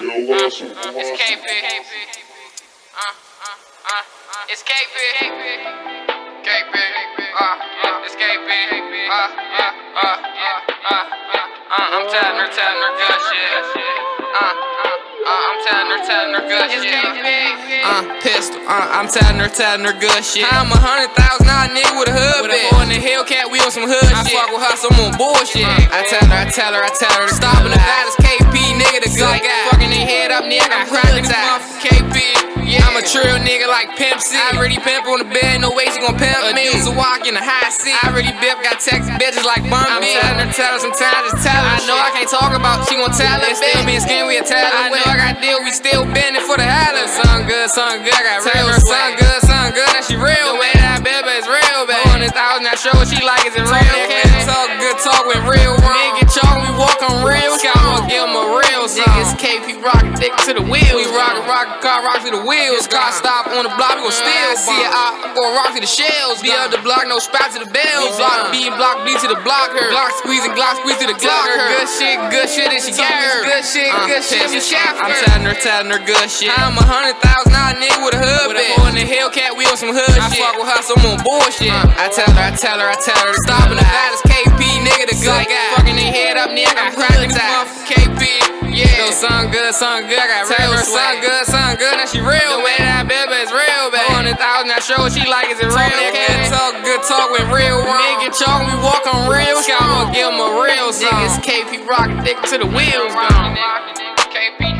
It's KP. Uh, uh, uh, it's KP. KP. Uh, uh, it's KP. Uh, uh, uh, uh, uh, uh, I'm telling her, telling her good shit. Uh, uh, uh, I'm telling her, telling her good shit. Uh, pistol. Uh, I'm telling her, telling her good shit. I'm a hundred thousand dollar nigga with a hood With a boy in the Hellcat, we on some hood I shit. I fuck with her, some on bullshit. I tell her, I tell her, I tell her to stop in the baddest KP nigga, head up, nigga. I got hood ties. KP. Yeah. I'm a trill nigga like Pimp C. I already pimp on the bed, no way she gon' pimp a me. Use a walk in the high seat. I already bip, got text bitches like Bun I'm telling her, tell her sometimes, just tell her. I know I can't talk about, she gon' tell her. Still being skin, we a tell I know I got deal, we still bending for the hallers. Son good, son good, I got real. Son good, son good, and she real. The way that I is real, baby. Hundred thousand, I show what she like, is it real? Can't talk good talk with real wrong. Niggas KP rock dick to the wheel. We rock, rock, car rock to the wheel wheels. Car stop on the block, we gon' steal. See it out, go rock to the shells. Be up the block, no spot to the bells. Block B, block B to the block her. Block squeezing, Glock squeeze to the Glock her. Good shit, good shit, and she got her. Good shit, good shit, we shaft I'm telling her, telling her good shit. I'm a hundred thousand dollar nigga with a hood bitch. In the Hellcat, we on some hood shit. I fuck with her, so I'm on bullshit. Uh. I tell her, I tell her, I tell her to stop in the baddest KP nigga, the good guy. Fucking their head up, nigga. I'm cracking KP. No, son good, son good. I got real her son good, son good. Now she real. The way that I baby is real, baby. Hundred thousand, I show what she like. Is it real? Can't talk good talk with real one. Nigga chalk, we walk on real. I'ma give him a real song. Niggas KP rock dick to the wheels gone. KP,